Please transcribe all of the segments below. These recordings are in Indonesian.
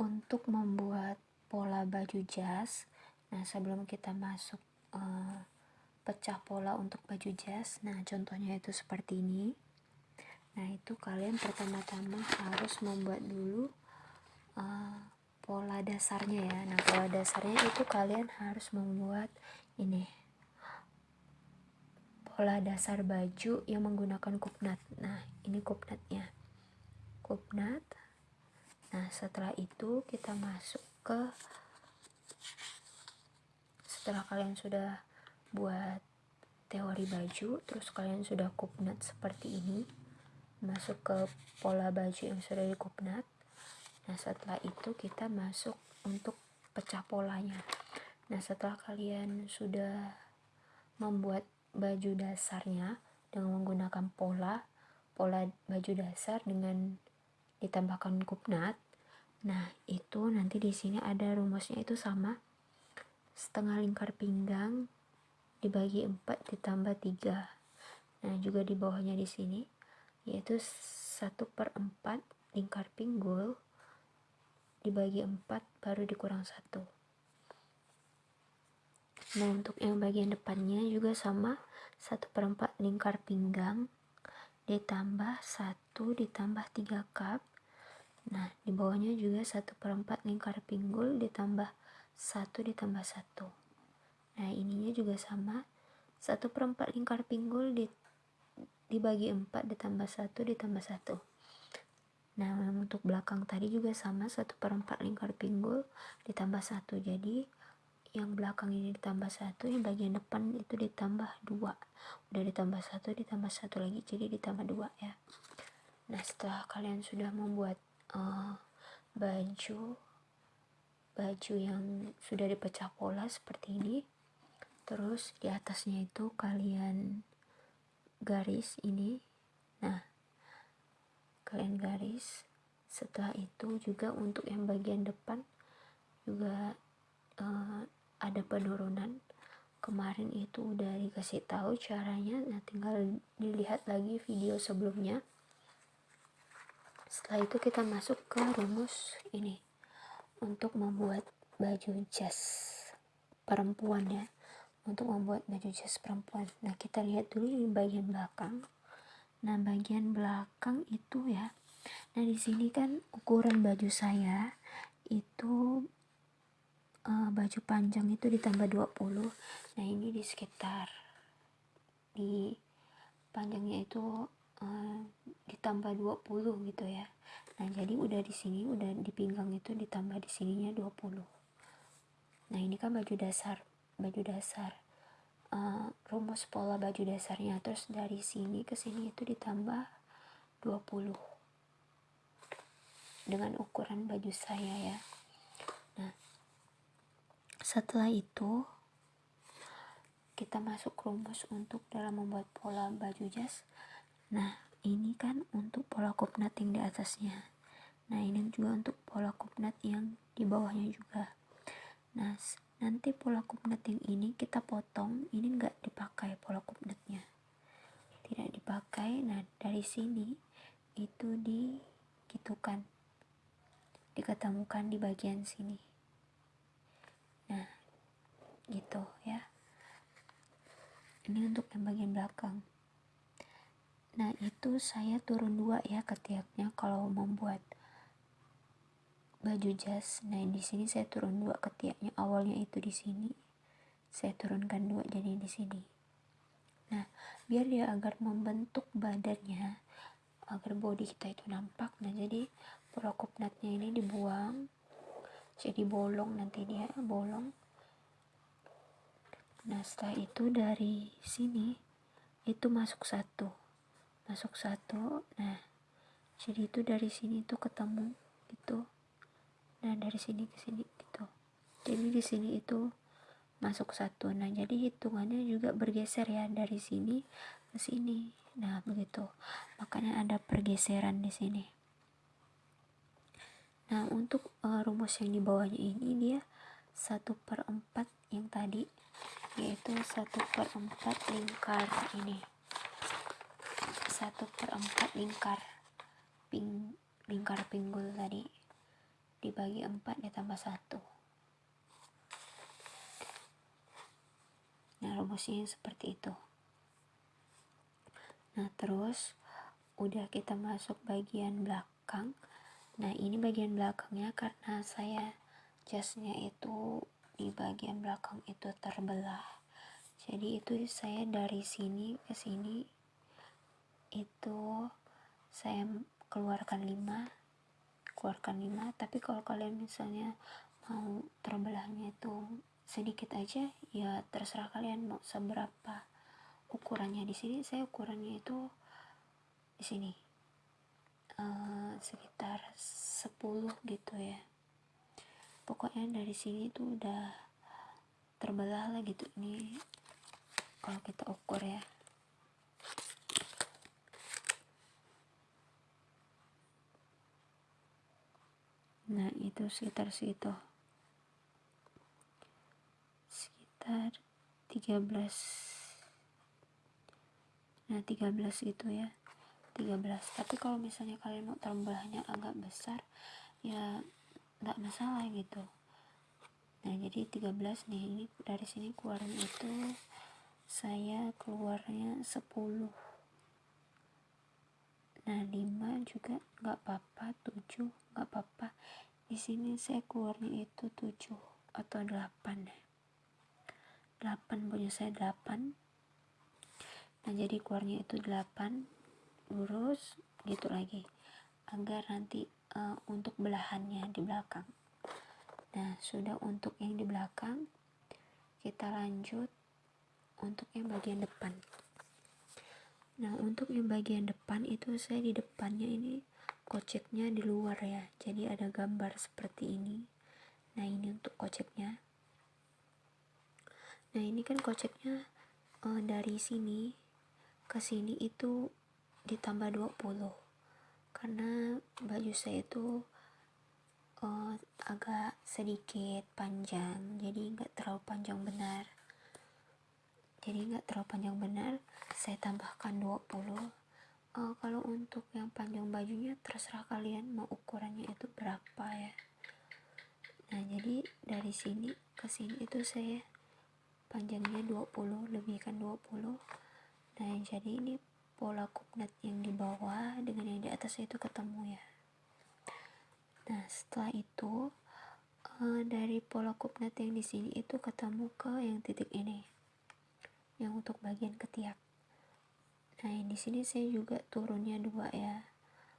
untuk membuat pola baju jas. Nah sebelum kita masuk uh, pecah pola untuk baju jas nah contohnya itu seperti ini. Nah itu kalian pertama-tama harus membuat dulu uh, pola dasarnya ya. Nah pola dasarnya itu kalian harus membuat ini. Pola dasar baju yang menggunakan kupnat. Nah ini kupnatnya. Kupnat Nah, setelah itu kita masuk ke setelah kalian sudah buat teori baju, terus kalian sudah kupnat seperti ini, masuk ke pola baju yang sudah dikupnat. Nah, setelah itu kita masuk untuk pecah polanya. Nah, setelah kalian sudah membuat baju dasarnya dengan menggunakan pola, pola baju dasar dengan ditambahkan kupnat nah itu nanti di sini ada rumusnya itu sama. Setengah lingkar pinggang dibagi 4 ditambah 3 nah juga di bawahnya di sini yaitu 1 per 4 lingkar pinggul dibagi 4 baru dikurang 1 nah untuk yang bagian depannya juga sama. 1 per 4 lingkar pinggang ditambah 1 ditambah 3 cup Nah, di bawahnya juga 1 per 4 lingkar pinggul ditambah 1 ditambah 1. Nah, ininya juga sama. 1 per 4 lingkar pinggul di, dibagi 4 ditambah 1 ditambah 1. Nah, untuk belakang tadi juga sama. 1 per 4 lingkar pinggul ditambah 1. Jadi, yang belakang ini ditambah 1, yang bagian depan itu ditambah 2. Udah ditambah 1, ditambah 1 lagi, jadi ditambah 2 ya. Nah, setelah kalian sudah membuat uh, baju baju yang sudah dipecah pola seperti ini. Terus di atasnya itu kalian garis ini. Nah kalian garis. Setelah itu juga untuk yang bagian depan juga uh, ada penurunan. Kemarin itu udah dikasih tahu caranya. Nah tinggal dilihat lagi video sebelumnya setelah itu kita masuk ke rumus ini untuk membuat baju jas perempuan ya untuk membuat baju jas perempuan. Nah kita lihat dulu di bagian belakang. Nah bagian belakang itu ya. Nah di sini kan ukuran baju saya itu uh, baju panjang itu ditambah 20 nah ini di sekitar di panjangnya itu uh, ditambah 20 gitu ya. Nah jadi udah di sini udah di pinggang itu ditambah di sininya 20 nah ini kan baju dasar baju dasar uh, rumus pola baju dasarnya. Terus dari sini ke sini itu ditambah 20 dengan ukuran baju saya ya. Nah setelah itu kita masuk rumus untuk dalam membuat pola baju jas nah ini kan untuk pola kupnat yang di atasnya. Nah ini juga untuk pola kupnat yang di bawahnya juga. Nah nanti pola kupnat yang ini kita potong. Ini enggak dipakai pola kupnatnya tidak dipakai. Nah dari sini itu digitukan. Diketemukan di bagian sini. Nah gitu ya. Ini untuk yang bagian belakang Nah, itu saya turun dua ya ketiaknya kalau membuat baju jas. Nah, di sini saya turun dua ketiaknya. Awalnya itu di sini. Saya turunkan dua jadi di sini. Nah, biar dia agar membentuk badannya agar body kita itu nampak. Nah, jadi prokopnatnya ini dibuang. Jadi bolong nanti dia bolong. Nah, setelah itu dari sini itu masuk satu masuk satu. Nah jadi itu dari sini tuh ketemu gitu. Nah dari sini ke sini gitu. Jadi di sini itu masuk satu. Nah jadi hitungannya juga bergeser ya dari sini ke sini. Nah begitu. Makanya ada pergeseran di sini. Nah untuk uh, rumus yang di bawahnya ini dia satu per empat yang tadi yaitu satu per empat lingkar ini 1 per 4 lingkar ping, lingkar pinggul tadi. Dibagi 4 ditambah 1 nah rumusnya seperti itu. Nah terus udah kita masuk bagian belakang. Nah ini bagian belakangnya karena saya jasnya itu di bagian belakang itu terbelah. Jadi itu saya dari sini ke sini itu saya keluarkan 5 keluarkan 5 tapi kalau kalian misalnya mau terbelahnya itu sedikit aja ya terserah kalian mau seberapa ukurannya di sini. Saya ukurannya itu di sini uh, sekitar 10 gitu ya. Pokoknya dari sini tuh udah terbelah lah gitu. Ini kalau kita ukur ya nah itu sekitar segitu sekitar 13 nah 13 gitu ya. 13 tapi kalau misalnya kalian mau tambahnya agak besar ya nggak masalah gitu. Nah jadi 13 nih. Ini dari sini keluarnya itu saya keluarnya 10 nah 5 juga nggak apa-apa 7 nggak apa-apa. Di sini saya keluarnya itu 7 atau 8 8 punya saya 8 nah jadi keluarnya itu 8 lurus gitu lagi. Agar nanti uh, untuk belahannya di belakang. Nah sudah untuk yang di belakang kita lanjut untuk yang bagian depan nah untuk yang bagian depan itu saya di depannya ini koceknya di luar ya. Jadi ada gambar seperti ini. Nah ini untuk koceknya. Nah ini kan koceknya uh, dari sini ke sini itu ditambah 20 karena baju saya itu uh, agak sedikit panjang. Jadi nggak terlalu panjang benar jadi nggak terlalu panjang benar saya tambahkan 20 uh, eh, kalau untuk yang panjang bajunya terserah kalian mau ukurannya itu berapa ya. Nah jadi dari sini ke sini itu saya panjangnya 20 lebihkan 20 nah jadi ini pola kupnat yang di bawah dengan yang di atas itu ketemu ya. Nah setelah itu uh, dari pola kupnat yang di sini itu ketemu ke yang titik ini yang untuk bagian ketiak. Nah di sini saya juga turunnya dua ya.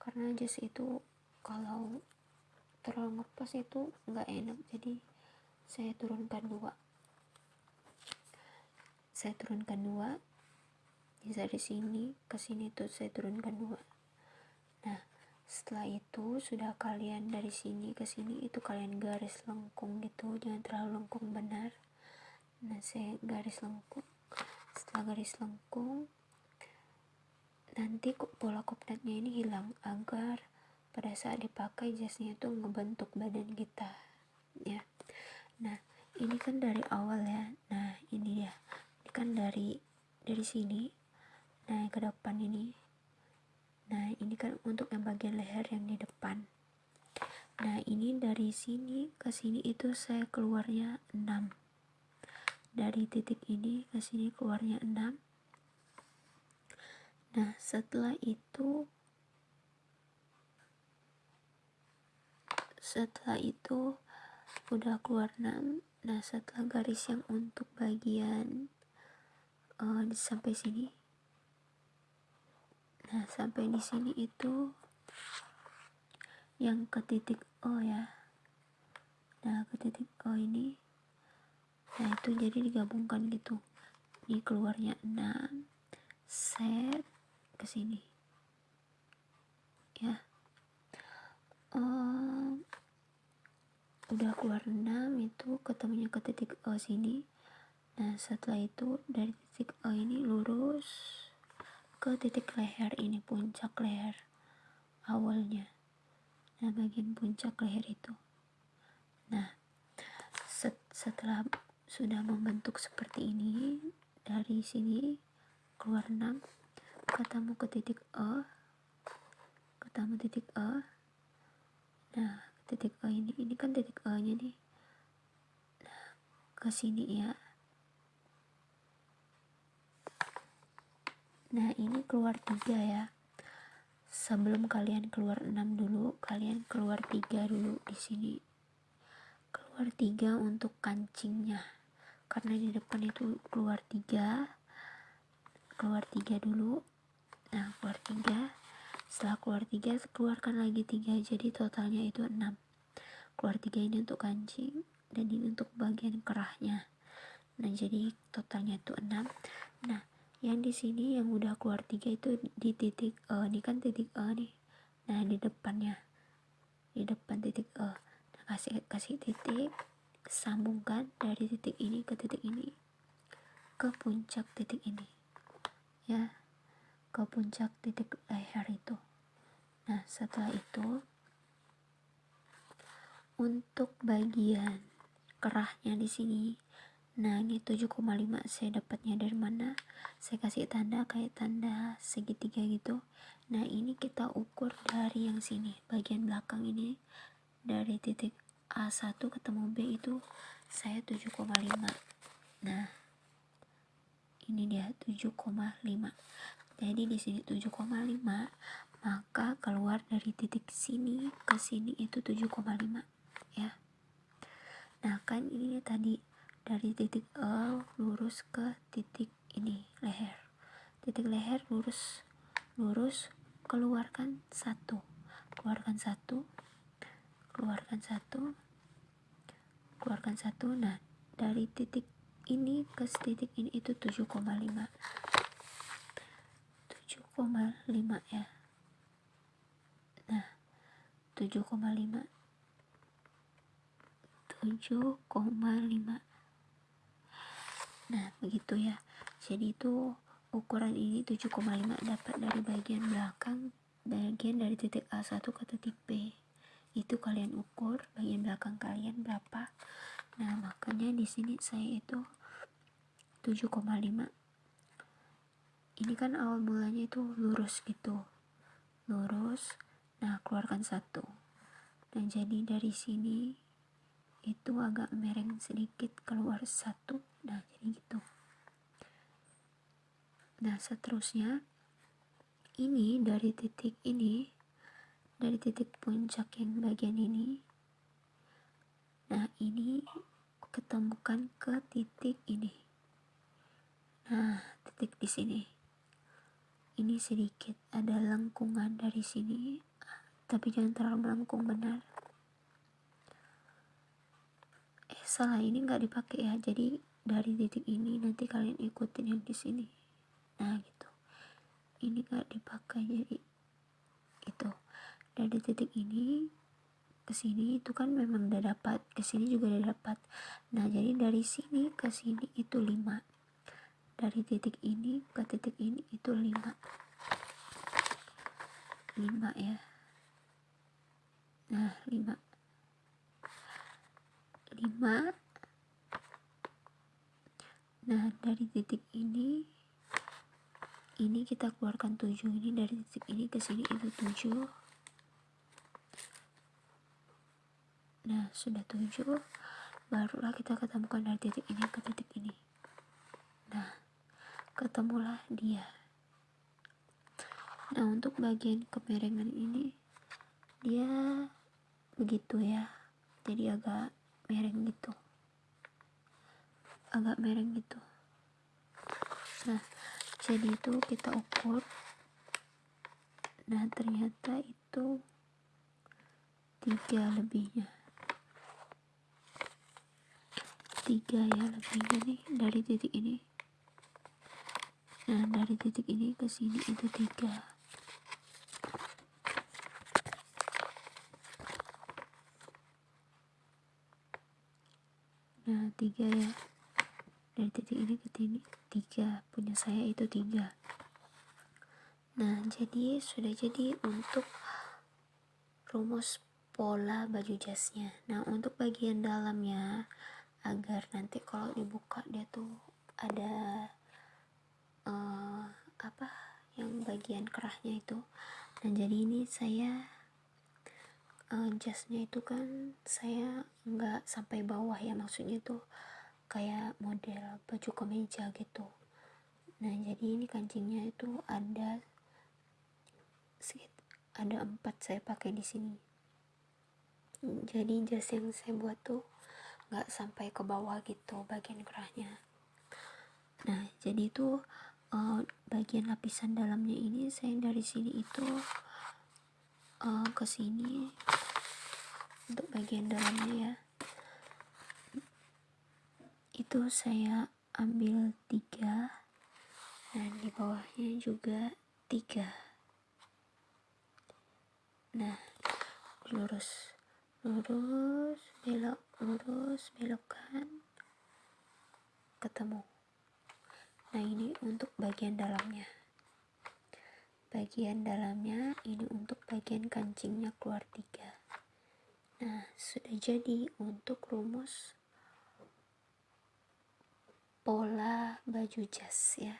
Karena jas itu kalau terlalu ngepas itu nggak enak. Jadi saya turunkan dua. Saya turunkan dua. Bisa dari sini ke sini tuh saya turunkan dua. Nah setelah itu sudah kalian dari sini ke sini itu kalian garis lengkung gitu. Jangan terlalu lengkung benar. Nah saya garis lengkung setelah garis lengkung nanti pola kopnatnya ini hilang agar pada saat dipakai jasnya itu ngebentuk badan kita ya. Nah ini kan dari awal ya. Nah ini ya ini kan dari dari sini. Nah ke depan ini. Nah ini kan untuk yang bagian leher yang di depan. Nah ini dari sini ke sini itu saya keluarnya 6 dari titik ini ke sini keluarnya 6 nah setelah itu setelah itu udah keluar 6 nah setelah garis yang untuk bagian uh, sampai sini. Nah sampai di sini itu yang ke titik O ya. Nah ke titik O ini nah itu jadi digabungkan gitu. Ini keluarnya 6 set ke sini ya. Um, udah keluar 6 itu ketemunya ke titik O sini. Nah setelah itu dari titik O ini lurus ke titik leher ini puncak leher awalnya. Nah bagian puncak leher itu. Nah set, setelah sudah membentuk seperti ini dari sini keluar 6 ketemu ke titik E ketemu titik E. Nah titik E ini ini kan titik E nya nih. Nah ke sini ya. Nah ini keluar tiga ya. Sebelum kalian keluar 6 dulu kalian keluar tiga dulu di sini. Keluar tiga untuk kancingnya karena di depan itu keluar tiga. Keluar tiga dulu. Nah keluar tiga. Setelah keluar tiga keluarkan lagi tiga. Jadi totalnya itu enam. Keluar tiga ini untuk kancing dan ini untuk bagian kerahnya. Nah jadi totalnya itu enam. Nah yang di sini yang udah keluar tiga itu di titik E ini kan titik E nih. Nah di depannya. Di depan titik E nah, kasih kasih titik sambungkan dari titik ini ke titik ini ke puncak titik ini ya ke puncak titik leher itu. Nah setelah itu untuk bagian kerahnya di sini Nah ini 7,5 saya dapatnya dari mana? Saya kasih tanda kayak tanda segitiga gitu. Nah ini kita ukur dari yang sini bagian belakang ini dari titik A1 ketemu B itu saya 7,5 nah ini dia 7,5 jadi di sini 7,5 maka keluar dari titik sini ke sini itu 7,5 ya. Nah kan ini tadi dari titik E lurus ke titik ini leher. Titik leher lurus lurus keluarkan satu. Keluarkan satu keluarkan satu. Keluarkan satu. Nah dari titik ini ke titik ini itu 7,5 7,5 ya. Nah 7,5 7,5 nah begitu ya. Jadi itu ukuran ini 7,5 dapat dari bagian belakang bagian dari titik A1 ke titik B itu kalian ukur bagian belakang kalian berapa. Nah makanya di sini saya itu 7,5 ini kan awal mulanya itu lurus gitu. Lurus nah keluarkan satu. Dan jadi dari sini itu agak mereng sedikit keluar satu. Nah jadi gitu. Nah seterusnya ini dari titik ini dari titik puncak yang bagian ini. Nah ini ketemukan ke titik ini. Nah titik di sini. Ini sedikit ada lengkungan dari sini tapi jangan terlalu melengkung benar. Salah ini nggak dipakai ya. Jadi dari titik ini nanti kalian ikutin yang di sini. Nah gitu. Ini nggak dipakai jadi dari titik ini ke sini itu kan memang udah dapat. Ke sini juga udah dapat. Nah jadi dari sini ke sini itu 5 dari titik ini ke titik ini itu 5 5 ya. Nah 5 5 nah dari titik ini ini kita keluarkan 7 ini dari titik ini ke sini itu 7 nah sudah 7 barulah kita ketemukan dari titik ini ke titik ini. Nah ketemulah dia. Nah untuk bagian kemerengan ini dia begitu ya. Jadi agak mereng gitu. Agak mereng gitu. Nah jadi itu kita ukur. Nah ternyata itu tiga lebihnya tiga ya lebihnya nih. Dari titik ini. Nah dari titik ini ke sini itu tiga. Nah tiga ya. Dari titik ini ke sini tiga. Punya saya itu tiga. Nah jadi sudah jadi untuk rumus pola baju jasnya. Nah untuk bagian dalamnya agar nanti kalau dibuka dia tuh ada uh, apa yang bagian kerahnya itu. Dan jadi ini saya uh, jasnya itu kan saya nggak sampai bawah ya maksudnya tuh kayak model baju kemeja gitu. Nah jadi ini kancingnya itu ada ada empat saya pakai di sini. Jadi jas yang saya buat tuh nggak sampai ke bawah gitu bagian kerahnya nah jadi itu uh, bagian lapisan dalamnya ini saya dari sini itu uh, ke sini untuk bagian dalamnya ya. Itu saya ambil tiga dan di bawahnya juga tiga. Nah lurus lurus belok lurus belokkan ketemu. Nah ini untuk bagian dalamnya. Bagian dalamnya ini untuk bagian kancingnya keluar tiga. Nah sudah jadi untuk rumus pola baju jas ya.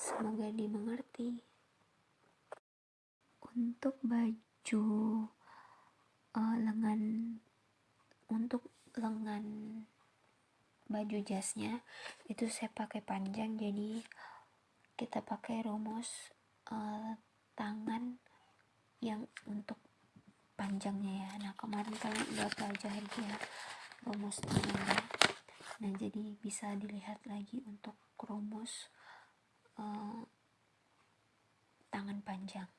Semoga dimengerti. Untuk baju uh, lengan untuk lengan baju jasnya itu saya pakai panjang jadi kita pakai rumus uh, tangan yang untuk panjangnya ya. Nah kemarin kalian udah pelajari ya rumus tangannya nah jadi bisa dilihat lagi untuk rumus uh, tangan panjang